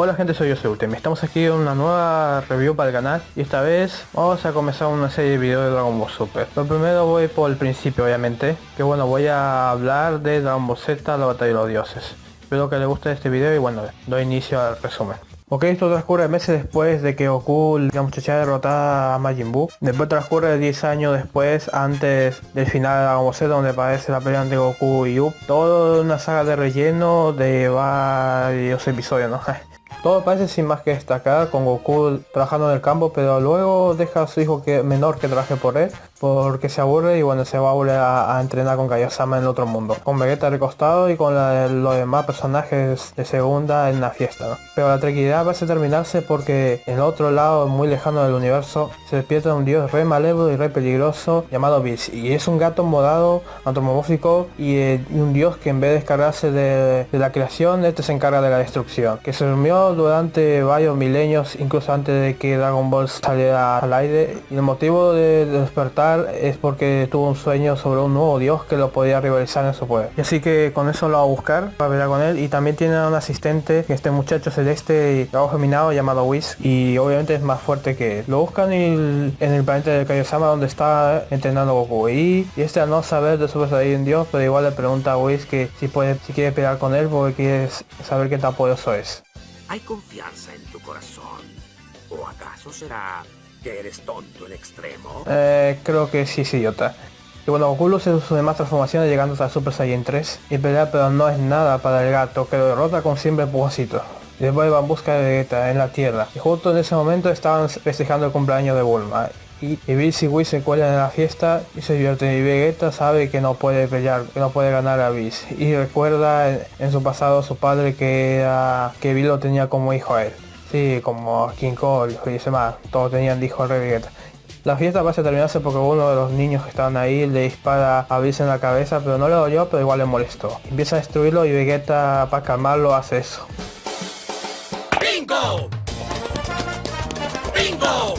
Hola gente, soy yo soy Ultim. Estamos aquí en una nueva review para el canal y esta vez vamos a comenzar una serie de videos de Dragon Ball Super. Lo primero voy por el principio obviamente, que bueno, voy a hablar de Dragon Ball Z, la batalla de los dioses. Espero que les guste este video y bueno, doy inicio al resumen. Ok, esto transcurre meses después de que Goku, la muchacha derrotada a Majin Buu. Después transcurre 10 años después, antes del final de Dragon Ball Z, donde aparece la pelea entre Goku y Up. Todo una saga de relleno de varios episodios, ¿no? Todo parece sin más que destacar, con Goku trabajando en el campo, pero luego deja a su hijo que, menor que trabaje por él, porque se aburre y bueno, se va a volver a, entrenar con Kaiosama en el otro mundo. Con Vegeta recostado y con los demás personajes de segunda en la fiesta. Pero la tranquilidad va a terminarse porque en el otro lado, muy lejano del universo, se despierta un dios re malévolo y re peligroso llamado Beast. Y es un gato morado, antropomórfico y, un dios que en vez de descargarse de, la creación, este se encarga de la destrucción. Que se durmió durante varios milenios, incluso antes de que Dragon Ball saliera al aire. Y el motivo de despertar es porque tuvo un sueño sobre un nuevo dios que lo podía rivalizar en su poder. Y así que con eso lo va a buscar para pelear con él. Y también tiene un asistente, este muchacho celeste y trabajo geminado llamado Whis. Y obviamente es más fuerte que él. Lo buscan en el planeta de Kaiosama donde está entrenando Goku. Y, este al no saber de Super Saiyan Dios, pero igual le pregunta a Whis que si puede, si quiere pelear con él porque quiere saber qué tan poderoso es. ¿Hay confianza en tu corazón? ¿O acaso será que eres tonto en extremo? Eh, creo que sí, sí, idiota. Y bueno, Goku luce sus demás transformaciones llegando hasta Super Saiyan 3 y pelea pero no es nada para el gato que lo derrota con siempre empujocito. Y después va en busca de Vegeta en la Tierra. Y justo en ese momento estaban festejando el cumpleaños de Bulma y, y Bills y Whis se cuelan en la fiesta y se divierten y Vegeta sabe que no puede pelear, que no puede ganar a Bills y recuerda en, su pasado a su padre que era, que Bill lo tenía como hijo a él. Sí, como King Kong y dice más, todos tenían de Vegeta. La fiesta va a terminarse porque uno de los niños que estaban ahí le dispara a Bills en la cabeza, pero no le dolió, pero igual le molestó. Empieza a destruirlo y Vegeta para calmarlo hace eso. ¡Bingo! ¡Bingo!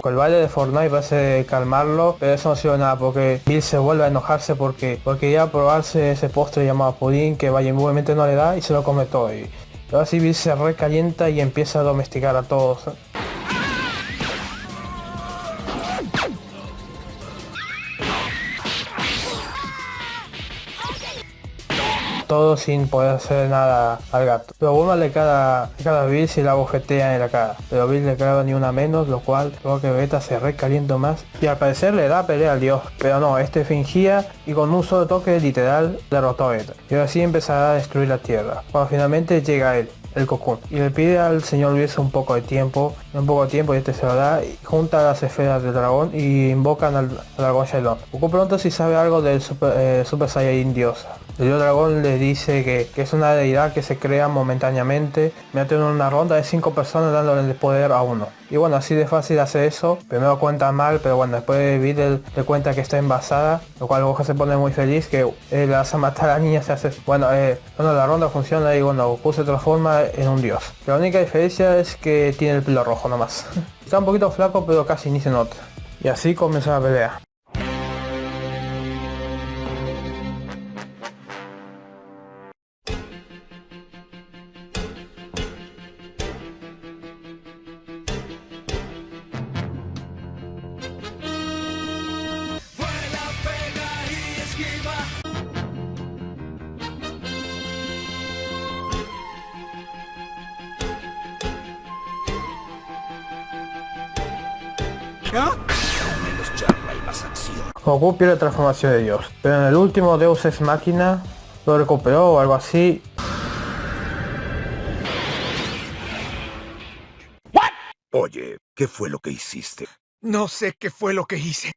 Con el baile de Fortnite parece calmarlo, pero eso no sirve nada porque Bill se vuelve a enojarse porque porque ya a probarse ese postre llamado pudín que vaya obviamente no le da y se lo come todo. Y ahora Bill se recalienta y empieza a domesticar a todos. Todo sin poder hacer nada al gato. Pero Bulma le cada, cada Bill si la bojetea en la cara, pero Bill le clava ni una menos, lo cual creo que Vegeta se recalienta más. Y al parecer le da pelea al dios, pero no, este fingía y con un solo toque literal derrotó a Vegeta. Y así empezará a destruir la tierra, cuando finalmente llega él, el Cocoon. Y le pide al señor Luis un poco de tiempo, un poco de tiempo y este se lo da, y junta las esferas del dragón y invocan al, dragón Shailon. Goku pronto si sabe algo del Super, eh, Super Saiyan Dios. El dragón le dice que, es una deidad que se crea momentáneamente mediante una ronda de 5 personas dándole el poder a uno. Y bueno, así de fácil hace eso. Primero cuenta mal, pero bueno, después de Videl le cuenta que está envasada, lo cual Goku se pone muy feliz que le hace matar a la niña, se hace... Bueno, eh, bueno, la ronda funciona y bueno, Goku se transforma en un dios. La única diferencia es que tiene el pelo rojo nomás. está un poquito flaco, pero casi ni se nota. Y así comienza la pelea. Goku pierde transformación de Dios, pero en el último Deus Ex Máquina lo recuperó o algo así. Oye, ¿qué fue lo que hiciste? No sé qué fue lo que hice.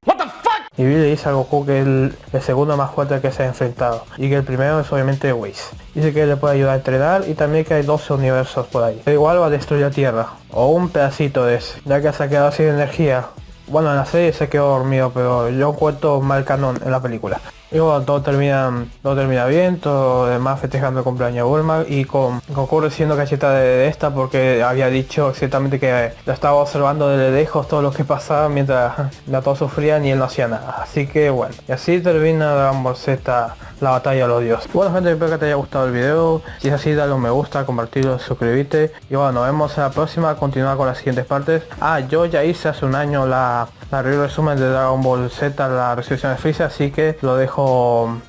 Y Billy le dice a Goku que es el, segundo más fuerte que se ha enfrentado y que el primero es obviamente Whis. Dice que le puede ayudar a entrenar y también que hay 12 universos por ahí. Pero igual va a destruir la Tierra, o un pedacito de ese, ya que se ha quedado sin energía bueno, en la serie se quedó dormido, pero yo cuento mal canon en la película. Y bueno, todo termina, todo termina bien, todo demás festejando cumpleaños de Bulma y con Goku siendo de, esta porque había dicho exactamente que la estaba observando de lejos todo lo que pasaba mientras la todos sufrían y él no hacía nada. Así que bueno, y así termina Dragon Ball Z la batalla de los dioses. Bueno gente, espero que te haya gustado el video. Si es así, dale un me gusta, compartirlo, suscribirte. Y bueno, nos vemos en la próxima, continuar con las siguientes partes. Ah, yo ya hice hace un año la, la resumen de Dragon Ball Z, la resolución de Freezer, así que lo dejo,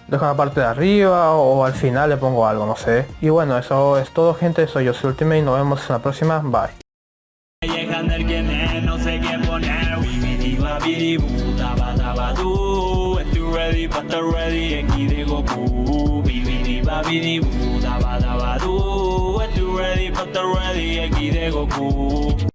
dejo en la parte de arriba o al final le pongo algo, no sé. Y bueno, eso es todo gente, soy yo, soy Ultimate y nos vemos en la próxima, bye.